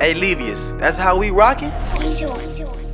Hey, Levius, that's how we rockin'? it.